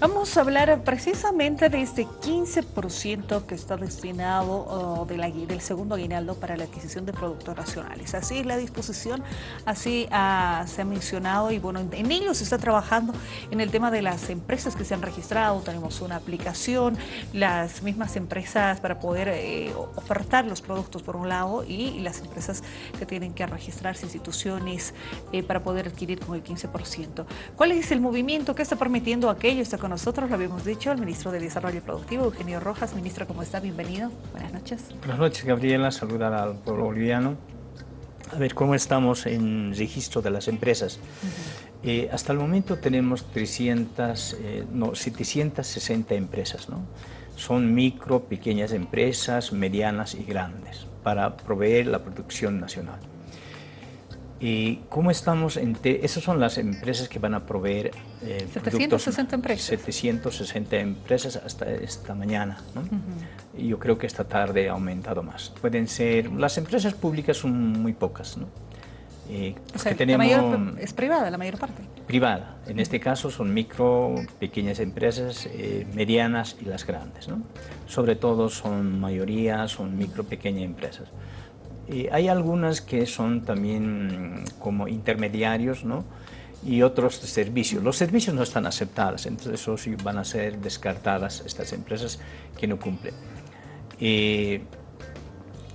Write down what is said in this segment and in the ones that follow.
Vamos a hablar precisamente de este 15% que está destinado del segundo aguinaldo para la adquisición de productos nacionales. Así es la disposición, así ah, se ha mencionado y bueno, en ello se está trabajando en el tema de las empresas que se han registrado. Tenemos una aplicación, las mismas empresas para poder eh, ofertar los productos por un lado y las empresas que tienen que registrarse, instituciones eh, para poder adquirir con el 15%. ¿Cuál es el movimiento que está permitiendo aquello? Está nosotros, lo habíamos dicho, el ministro de Desarrollo Productivo, Eugenio Rojas. Ministro, ¿cómo está? Bienvenido. Buenas noches. Buenas noches, Gabriela. Saludar al pueblo boliviano. A ver, ¿cómo estamos en registro de las empresas? Eh, hasta el momento tenemos 300, eh, no, 760 empresas, ¿no? Son micro, pequeñas empresas, medianas y grandes, para proveer la producción nacional. ¿Y cómo estamos? En Esas son las empresas que van a proveer eh, 760 empresas. 760 empresas hasta esta mañana. ¿no? Y yo creo que esta tarde ha aumentado más. Pueden ser... Las empresas públicas son muy pocas. ¿no? Eh, o sea, tenemos, la mayor, es privada la mayor parte. Privada. En este caso son micro, pequeñas empresas, eh, medianas y las grandes. ¿no? Sobre todo son mayoría, son micro, pequeñas empresas hay algunas que son también como intermediarios, ¿no? y otros servicios. Los servicios no están aceptados, entonces eso sí van a ser descartadas estas empresas que no cumplen.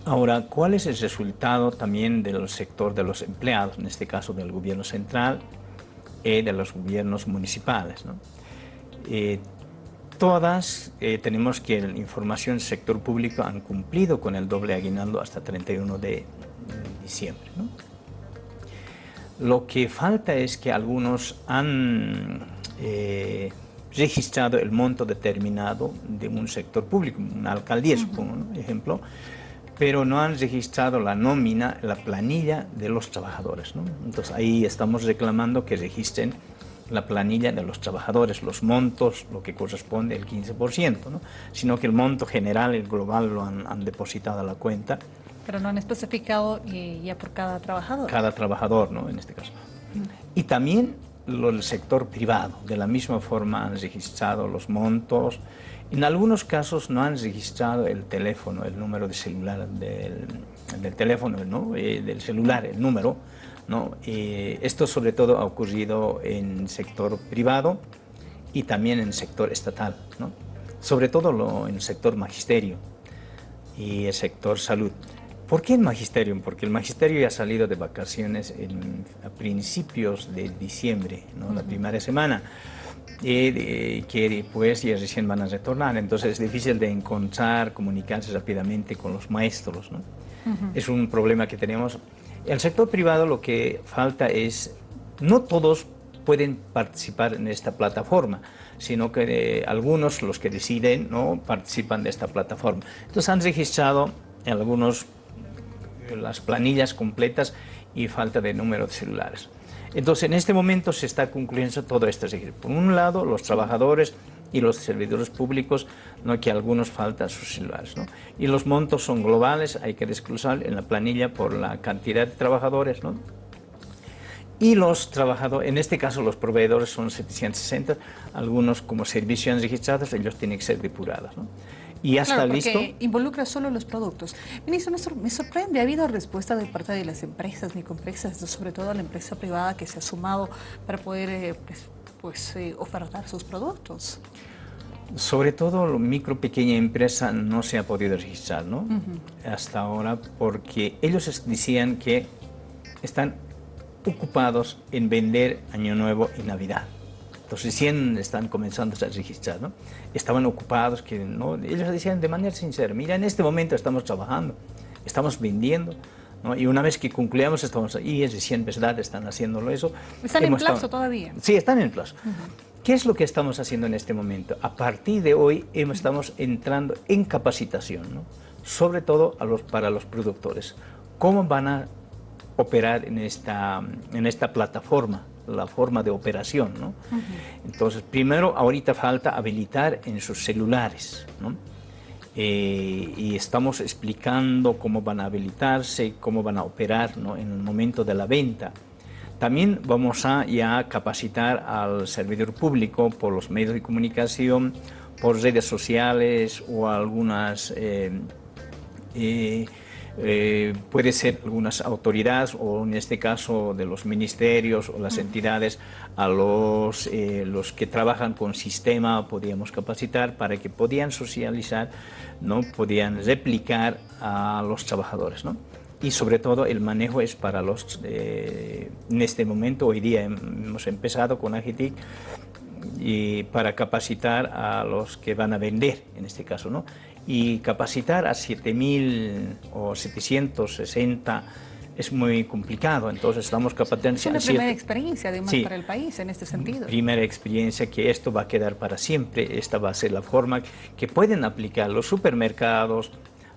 ahora, ¿cuál es el resultado también del sector de los empleados, en este caso del gobierno central y de los gobiernos municipales? ¿no? Todas eh, tenemos que la información sector público han cumplido con el doble aguinaldo hasta 31 de diciembre. Lo que falta es que algunos han eh, registrado el monto determinado de un sector público, una alcaldía, supongo, ejemplo, pero no han registrado la nómina, la planilla de los trabajadores. Entonces ahí estamos reclamando que registren la planilla de los trabajadores, los montos, lo que corresponde el 15%, ¿no? sino que el monto general, el global, lo han, depositado a la cuenta. Pero no han especificado eh, ya por cada trabajador. Cada trabajador, ¿no? En este caso. Y también el sector privado, de la misma forma han registrado los montos. En algunos casos no han registrado el teléfono, el número de celular del, del teléfono, ¿no? Eh, del celular, el número, ¿no? esto sobre todo ha ocurrido en sector privado y también en sector estatal, ¿no? sobre todo en el sector magisterio y el sector salud. ¿Por qué el magisterio? Porque el magisterio ya ha salido de vacaciones a principios de diciembre, ¿no? la primera semana, y que pues ya recién van a retornar, entonces es difícil de encontrar, comunicarse rápidamente con los maestros. ¿no? Es un problema que tenemos el sector privado lo que falta es, no todos pueden participar en esta plataforma, sino que eh, algunos, los que deciden, no participan de esta plataforma. Entonces han registrado algunos eh, las planillas completas y falta de número de celulares. Entonces en este momento se está concluyendo todo esto. Por un lado, los trabajadores y los servidores públicos, ¿no? que algunos faltan sus celulares. ¿no? Y los montos son globales, hay que desglosar en la planilla por la cantidad de trabajadores. ¿no? Y los trabajadores, en este caso los proveedores son 760, algunos como servicios registrados, ellos tienen que ser depurados. ¿no? Y ya está listo. involucra solo los productos. Ministro, me sorprende, ha habido respuesta de parte de las empresas microempresas, sobre todo la empresa privada que se ha sumado para poder eh, pues, pues, eh, ofertar sus productos. Sobre todo la micro pequeña empresa no se ha podido registrar, ¿no? Hasta ahora, porque ellos decían que están ocupados en vender Año Nuevo y Navidad. Entonces recién están comenzando a registrar, ¿no? Estaban ocupados, que ¿no? ellos decían de manera sincera, mira, en este momento estamos trabajando, estamos vendiendo, y una vez que concluyamos, estamos ahí, es recién verdad, están haciéndolo eso. ¿Están en plazo todavía? Sí, están en plazo. ¿Qué es lo que estamos haciendo en este momento? A partir de hoy estamos entrando en capacitación, ¿no? sobre todo a los, para los productores. ¿Cómo van a operar en esta, en esta plataforma? la forma de operación. ¿no? Entonces, primero, ahorita falta habilitar en sus celulares. ¿no? Eh, y estamos explicando cómo van a habilitarse, cómo van a operar en el momento de la venta. También vamos a ya capacitar al servidor público por los medios de comunicación, por redes sociales o algunas... Eh, eh, eh, puede ser algunas autoridades o en este caso de los ministerios o las entidades a los, los que trabajan con sistema podíamos capacitar para que podían socializar, ¿no? podían replicar a los trabajadores. ¿no? y sobre todo el manejo es para los, eh, en este momento, hoy día hemos empezado con Agitic y para capacitar a los que van a vender, en este caso, ¿no? Y capacitar a 7.000 o 760 es muy complicado, entonces estamos capacitando... Es una primera experiencia además para el país en este sentido. Primera experiencia que esto va a quedar para siempre, esta va a ser la forma que pueden aplicar los supermercados,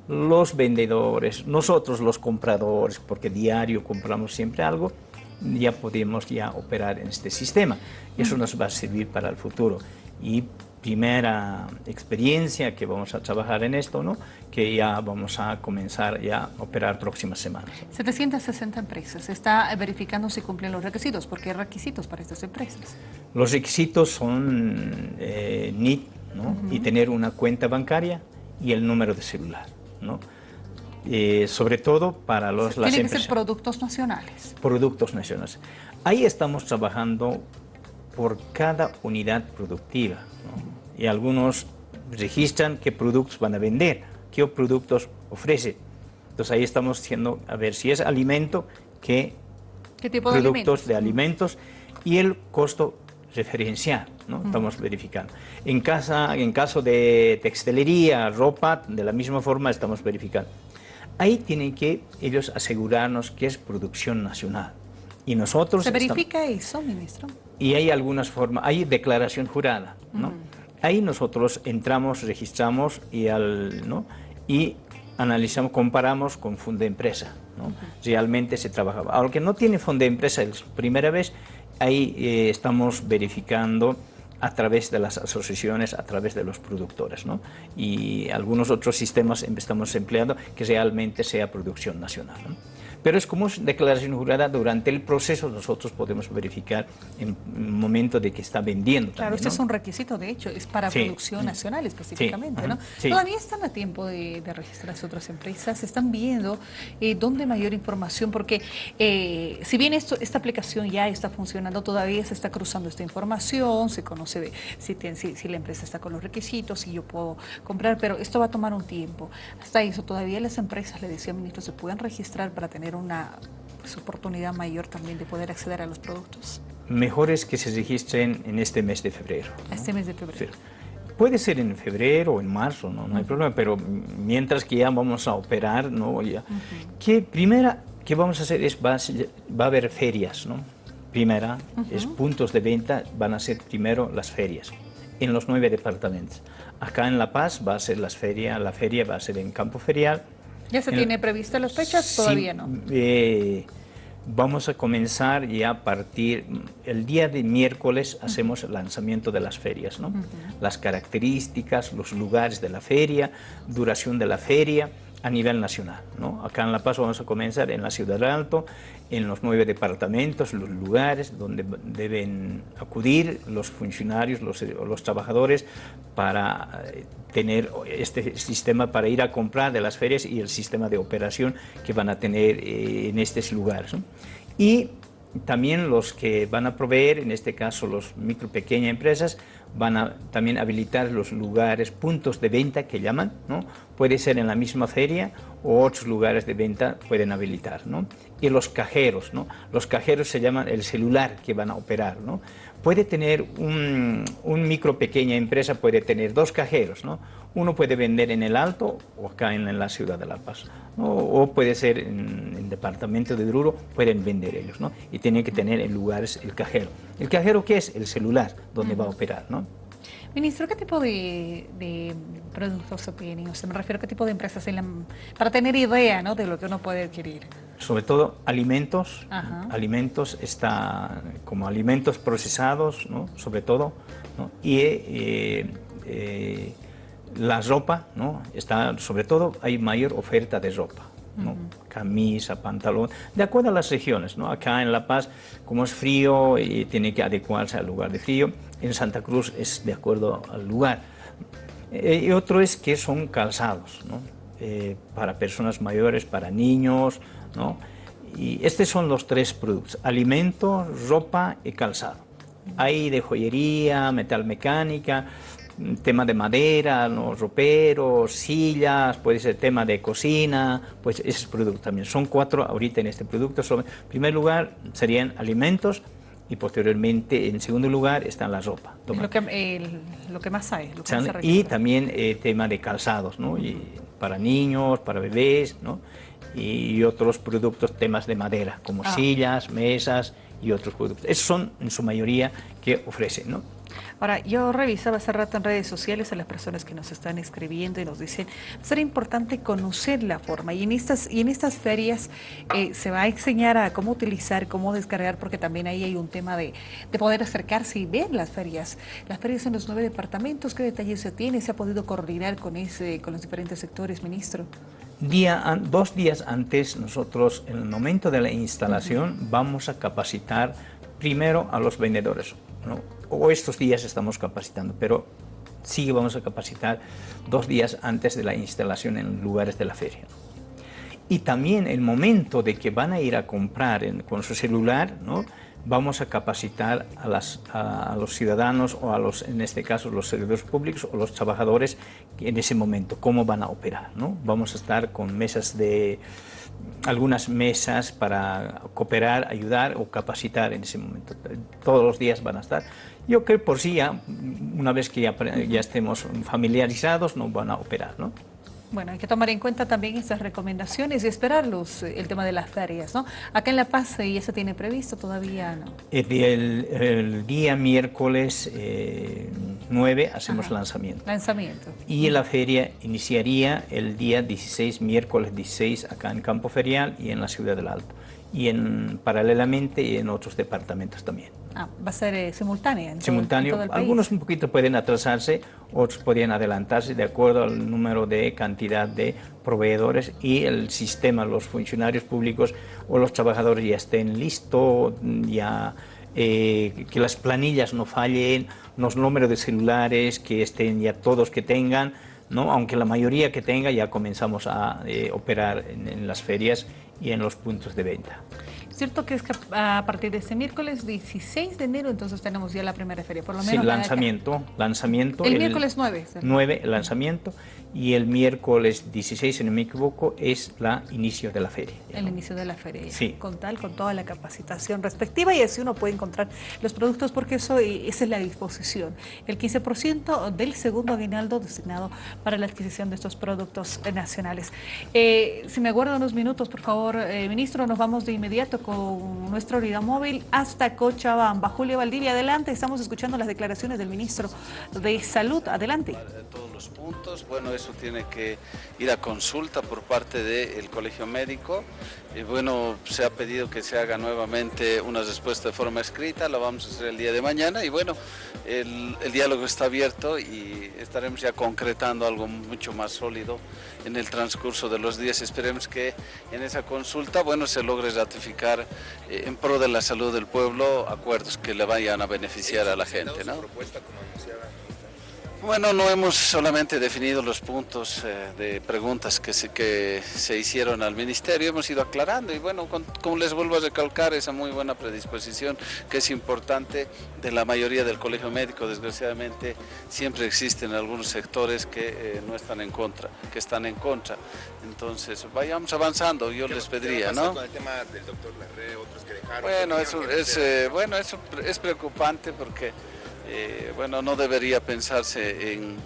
los vendedores, nosotros los compradores, porque diario compramos siempre algo, ya podemos ya operar en este sistema. Y eso nos va a servir para el futuro. Y primera experiencia que vamos a trabajar en esto, ¿no? que ya vamos a comenzar ya a operar próximas semanas. 760 empresas. ¿Está verificando si cumplen los requisitos? ¿Por qué requisitos para estas empresas? Los requisitos son eh, NIT ¿no? y tener una cuenta bancaria y el número de celular. ¿no? Eh, sobre todo para los, las Tienen que ser productos nacionales. Productos nacionales. Ahí estamos trabajando por cada unidad productiva. Y algunos registran qué productos van a vender, qué productos ofrece. Entonces ahí estamos diciendo, a ver si es alimento, qué, ¿Qué tipo productos de alimentos? y el costo referencial. ¿no? Estamos verificando. En, casa, en caso de textilería, ropa, de la misma forma estamos verificando. Ahí tienen que ellos asegurarnos que es producción nacional. Y nosotros... ¿Se verifica eso, ministro? Y hay algunas formas, hay declaración jurada, ¿no? Ahí nosotros entramos, registramos y, al, ¿no? y analizamos, comparamos con fondo de empresa. ¿no? Realmente se trabajaba. Aunque no tiene fondo de empresa es primera vez, ahí eh, estamos verificando a través de las asociaciones, a través de los productores, ¿no? Y algunos otros sistemas estamos empleando que realmente sea producción nacional. ¿no? Pero es como declaración jurada, durante el proceso nosotros podemos verificar en el momento de que está vendiendo. Claro, este es un requisito, de hecho, es para producción nacional específicamente, ¿no? Todavía están a tiempo de, registrarse otras empresas, están viendo eh, dónde mayor información, porque eh, si bien esto, esta aplicación ya está funcionando, todavía se está cruzando esta información, se conoce si, si, la empresa está con los requisitos, si yo puedo comprar, pero esto va a tomar un tiempo. Hasta eso, todavía las empresas, le decía ministro, se pueden registrar para tener una pues, oportunidad mayor también de poder acceder a los productos? Mejor es que se registren en este mes de febrero. Este mes de febrero. Puede ser en febrero o en marzo, no, no hay problema, pero mientras que ya vamos a operar, ¿no? Ya, que primera que vamos a hacer es, va a, haber ferias, ¿no? Primera, es puntos de venta, van a ser primero las ferias, en los nueve departamentos. Acá en La Paz va a ser las ferias, la feria va a ser en Campo Ferial, ¿Ya se tiene previsto las fechas? Todavía no. Eh, vamos a comenzar ya a partir, el día de miércoles hacemos el lanzamiento de las ferias, ¿no? Las características, los lugares de la feria, duración de la feria, a nivel nacional. Acá en La Paz vamos a comenzar en la Ciudad del Alto, en los nueve departamentos, los lugares donde deben acudir los funcionarios, los, los trabajadores para eh, tener este sistema para ir a comprar de las ferias y el sistema de operación que van a tener eh, en estos lugares. Y también los que van a proveer, en este caso los micro pequeñas empresas, van a también habilitar los lugares, puntos de venta que llaman, ¿no? Puede ser en la misma feria o otros lugares de venta pueden habilitar, ¿no? Y los cajeros, ¿no? Los cajeros se llaman el celular que van a operar, ¿no? Puede tener un, un micro pequeña empresa, puede tener dos cajeros, ¿no? Uno puede vender en el Alto o acá en, la ciudad de La Paz, o puede ser en el departamento de Druro, pueden vender ellos, ¿no? Y tienen que tener en lugares el cajero. ¿El cajero qué es? El celular, donde va a operar, ¿no? Ministro, ¿qué tipo de, productos tienen? O sea, me refiero a qué tipo de empresas, para tener idea ¿no? de lo que uno puede adquirir. Sobre todo alimentos, alimentos está como alimentos procesados, ¿no? sobre todo, ¿no? y eh, eh, la ropa, ¿no? está, sobre todo hay mayor oferta de ropa. ¿no? camisa, pantalón, de acuerdo a las regiones. ¿no? Acá en La Paz, como es frío, y tiene que adecuarse al lugar de frío. En Santa Cruz es de acuerdo al lugar. Eh, y otro es que son calzados, ¿no? Eh, para personas mayores, para niños, ¿no? Y estos son los tres productos, alimento, ropa y calzado. Hay de joyería, metal mecánica, tema de madera, los roperos, sillas, puede ser tema de cocina, pues ese producto también. Son cuatro ahorita en este producto. en primer lugar serían alimentos y posteriormente en segundo lugar está la ropa. Lo que, lo que, más hay. y también eh, tema de calzados, ¿no? Y para niños, para bebés, ¿no? y otros productos, temas de madera, como ah. sillas, mesas y otros productos. Esos son en su mayoría que ofrecen. ¿no? Ahora, yo revisaba hace rato en redes sociales a las personas que nos están escribiendo y nos dicen, será importante conocer la forma y en estas, y en estas ferias eh, se va a enseñar a cómo utilizar, cómo descargar, porque también ahí hay un tema de, de, poder acercarse y ver las ferias. Las ferias en los nueve departamentos, ¿qué detalles se tiene? ¿Se ha podido coordinar con, ese, con los diferentes sectores, ministro? Día, dos días antes, nosotros, en el momento de la instalación, vamos a capacitar primero a los vendedores. O estos días estamos capacitando, pero sí vamos a capacitar dos días antes de la instalación en lugares de la feria. Y también el momento de que van a ir a comprar con su celular, ¿no? Vamos a capacitar a, las, a, los ciudadanos o a los, en este caso, los servidores públicos o los trabajadores en ese momento, cómo van a operar. ¿no? Vamos a estar con mesas de, algunas mesas para cooperar, ayudar o capacitar en ese momento. Todos los días van a estar. Yo creo que por sí, ya, una vez que ya, ya estemos familiarizados, no van a operar. ¿no? Bueno, hay que tomar en cuenta también estas recomendaciones y esperarlos, eh, el tema de las ferias, ¿no? Acá en La Paz, ¿y eso tiene previsto todavía no? El, día miércoles 9 eh, hacemos lanzamiento. Lanzamiento. Y la feria iniciaría el día 16, miércoles 16, acá en Campo Ferial y en la Ciudad del Alto. Y en, paralelamente en otros departamentos también. Ah, va a ser eh, simultánea. En Simultáneo. Algunos un poquito pueden atrasarse, otros podrían adelantarse de acuerdo al número de cantidad de proveedores y el sistema, los funcionarios públicos o los trabajadores ya estén listos, ya eh, que las planillas no fallen, los números de celulares que estén ya todos que tengan, ¿no? aunque la mayoría que tenga ya comenzamos a eh, operar en las ferias y en los puntos de venta. Cierto que es que a partir de este miércoles 16 de enero, entonces tenemos ya la primera feria, por lo menos. Sí, lanzamiento, lanzamiento. El, miércoles 9. 9, el lanzamiento, y el miércoles 16, si no me equivoco, es la inicio de la feria. El inicio de la feria, sí. con tal, con toda la capacitación respectiva, y así uno puede encontrar los productos, porque eso esa es la disposición. El 15% del segundo aguinaldo destinado para la adquisición de estos productos nacionales. Eh, si me aguarda unos minutos, por favor, eh, ministro, nos vamos de inmediato con nuestra unidad móvil hasta Cochabamba. Julio Valdivia, adelante. Estamos escuchando las declaraciones del ministro de Salud. Adelante. Todos los puntos. Bueno, tiene que ir a consulta por parte del Colegio Médico. Y bueno, se ha pedido que se haga nuevamente una respuesta de forma escrita. Lo vamos a hacer el día de mañana. Y bueno, el, el diálogo está abierto y estaremos ya concretando algo mucho más sólido en el transcurso de los días. Esperemos que en esa consulta, bueno, se logre ratificar eh, en pro de la salud del pueblo acuerdos que le vayan a beneficiar a la gente. ¿no? Bueno, no hemos solamente definido los puntos eh, de preguntas que se, que se hicieron al Ministerio, hemos ido aclarando y bueno, como les vuelvo a recalcar, esa muy buena predisposición que es importante de la mayoría del Colegio Médico, desgraciadamente siempre existen algunos sectores que eh, no están en contra, que están en contra. Entonces, vayamos avanzando, yo les pediría, ¿no? Con el tema del doctor Larre, otros que dejaron, bueno, eso es, eh, bueno, eso es preocupante porque... Eh, bueno, no debería pensarse en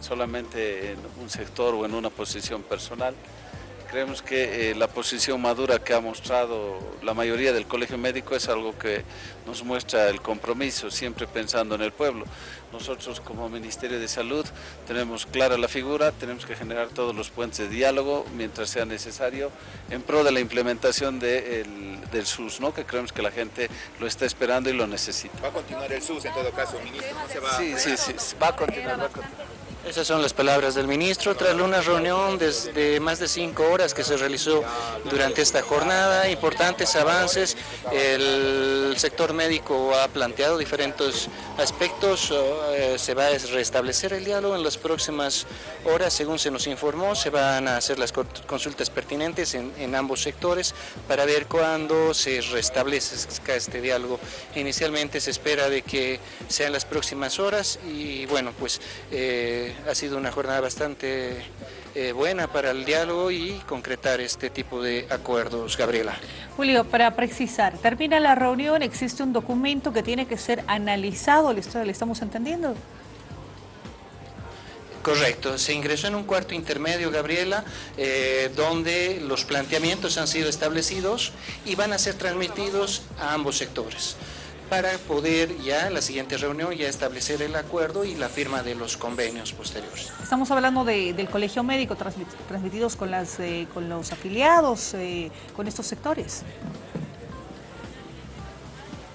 solamente en un sector o en una posición personal. Creemos que eh, la posición madura que ha mostrado la mayoría del colegio médico es algo que nos muestra el compromiso, siempre pensando en el pueblo. Nosotros como Ministerio de Salud tenemos clara la figura, tenemos que generar todos los puentes de diálogo mientras sea necesario en pro de la implementación del SUS, ¿no? que creemos que la gente lo está esperando y lo necesita. ¿Va a continuar el SUS en todo caso, ministro? Sí, sí, sí, va a continuar. Va a continuar. Esas son las palabras del ministro tras una reunión de más de cinco horas que se realizó durante esta jornada. Importantes avances. El sector médico ha planteado diferentes aspectos. Eh, se va a restablecer el diálogo en las próximas horas, según se nos informó. Se van a hacer las consultas pertinentes en, en ambos sectores para ver cuándo se restablezca este diálogo. Inicialmente se espera de que sean las próximas horas y bueno, pues eh, ha sido una jornada bastante eh, buena para el diálogo y concretar este tipo de acuerdos, Gabriela. Julio, para precisar, termina la reunión, existe un documento que tiene que ser analizado, ¿le, estamos entendiendo? Correcto, se ingresó en un cuarto intermedio, Gabriela, eh, donde los planteamientos han sido establecidos y van a ser transmitidos a ambos sectores para poder ya la siguiente reunión ya establecer el acuerdo y la firma de los convenios posteriores. Estamos hablando del colegio médico transmitidos con, las, eh, con los afiliados, eh, con estos sectores.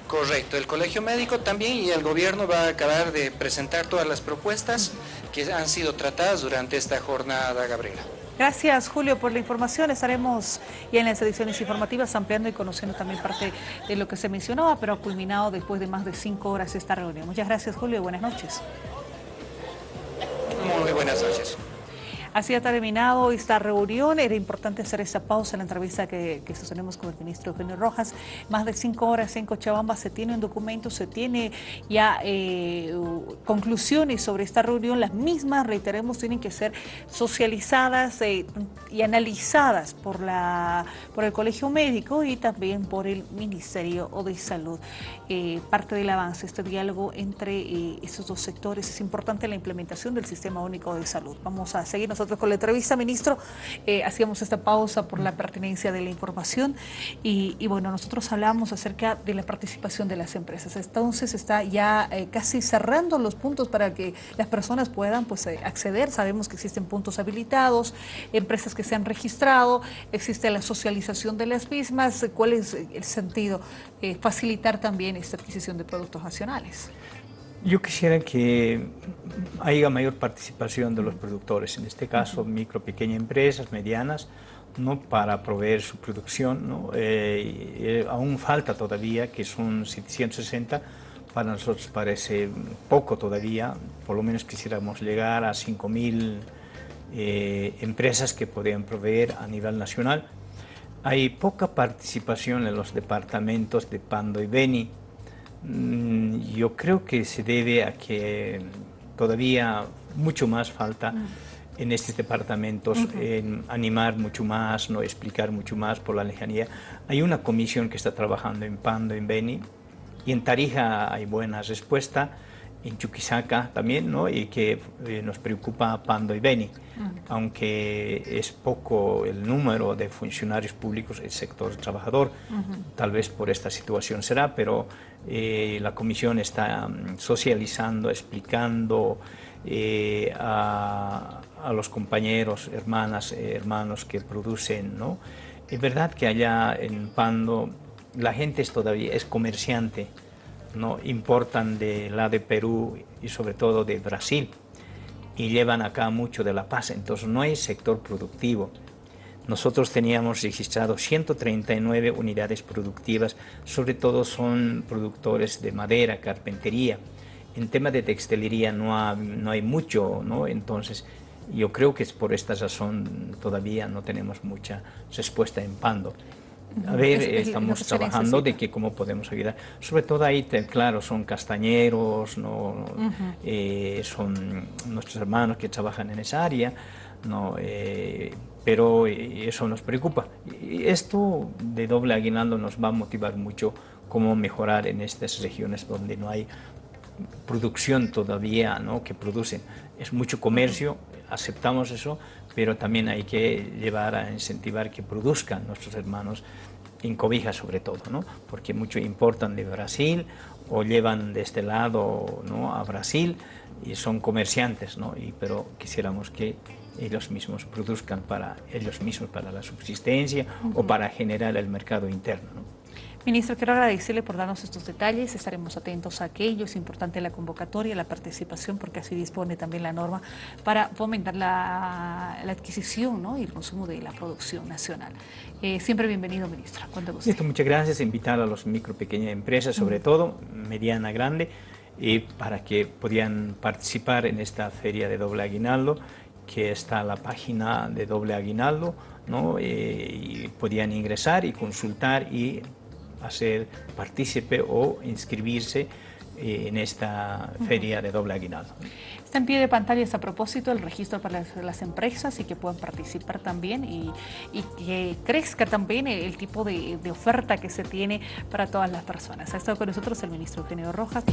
Correcto, el colegio médico también y el gobierno va a acabar de presentar todas las propuestas que han sido tratadas durante esta jornada, Gabriela. Gracias, Julio, por la información. Estaremos ya en las ediciones informativas ampliando y conociendo también parte de lo que se mencionaba, pero ha culminado después de más de cinco horas esta reunión. Muchas gracias, Julio, buenas noches. Muy buenas noches. Así ha terminado esta reunión. Era importante hacer esta pausa en la entrevista que, sostenemos con el ministro Eugenio Rojas. Más de cinco horas en Cochabamba se tiene un documento, se tiene ya eh, conclusiones sobre esta reunión. Las mismas, reiteremos, tienen que ser socializadas eh, y analizadas por, la, por el Colegio Médico y también por el Ministerio de Salud. Eh, parte del avance, este diálogo entre estos dos sectores. Es importante la implementación del Sistema Único de Salud. Vamos a seguirnos nosotros con la entrevista, ministro. Eh, hacíamos esta pausa por la pertinencia de la información y, bueno, nosotros hablamos acerca de la participación de las empresas. Entonces está ya eh, casi cerrando los puntos para que las personas puedan pues, eh, acceder. Sabemos que existen puntos habilitados, empresas que se han registrado, existe la socialización de las mismas. ¿Cuál es el sentido? facilitar también esta adquisición de productos nacionales. Yo quisiera que haya mayor participación de los productores, en este caso micro, pequeñas empresas, medianas, ¿no? para proveer su producción. ¿no? Eh, aún falta todavía, que son 760, para nosotros parece poco todavía, por lo menos quisiéramos llegar a 5.000 eh, empresas que podrían proveer a nivel nacional. Hay poca participación en los departamentos de Pando y Beni, yo creo que se debe a que todavía mucho más falta mm. en estos departamentos, en animar mucho más, no explicar mucho más por la lejanía. Hay una comisión que está trabajando en Pando, en Beni, y en Tarija hay buena respuesta, en Chuquisaca también, ¿no? y que eh, nos preocupa Pando y Beni, aunque es poco el número de funcionarios públicos, el sector trabajador, tal vez por esta situación será, pero eh, la comisión está mm, socializando, explicando eh, a, los compañeros, hermanas, hermanos que producen, ¿no? Es verdad que allá en Pando la gente es todavía es comerciante, ¿no? importan de la de Perú y sobre todo de Brasil y llevan acá mucho de La Paz, entonces no hay sector productivo. Nosotros teníamos registrado 139 unidades productivas, sobre todo son productores de madera, carpintería. En tema de textilería no, no hay mucho, ¿no? entonces yo creo que es por esta razón todavía no tenemos mucha respuesta en Pando. A ver, estamos trabajando de que cómo podemos ayudar. Sobre todo ahí, claro, son castañeros, no, eh, son nuestros hermanos que trabajan en esa área, no, eh, pero eh, eso nos preocupa. Y esto de doble aguinaldo nos va a motivar mucho cómo mejorar en estas regiones donde no hay producción todavía, ¿no? que producen. Es mucho comercio, aceptamos eso, pero también hay que llevar a incentivar que produzcan nuestros hermanos en cobija sobre todo, ¿no? porque muchos importan de Brasil o llevan de este lado ¿no? a Brasil y son comerciantes, ¿no? y, pero quisiéramos que ellos mismos produzcan para ellos mismos, para la subsistencia o para generar el mercado interno. ¿no? Ministro, quiero agradecerle por darnos estos detalles, estaremos atentos a aquello, es importante la convocatoria, la participación, porque así dispone también la norma para fomentar la, adquisición ¿no? y el consumo de la producción nacional. Eh, siempre bienvenido, ministro. Listo, muchas gracias. Invitar a los micro, pequeñas empresas, sobre todo, mediana, grande, y para que podían participar en esta feria de doble aguinaldo, que está la página de doble aguinaldo, ¿no? Eh, y podían ingresar y consultar y hacer partícipe o inscribirse eh, en esta feria de doble aguinaldo. Está en pie de pantalla a propósito el registro para las, empresas y que puedan participar también y, que crezca también el, tipo de, de, oferta que se tiene para todas las personas. Ha estado con nosotros el ministro Eugenio Rojas.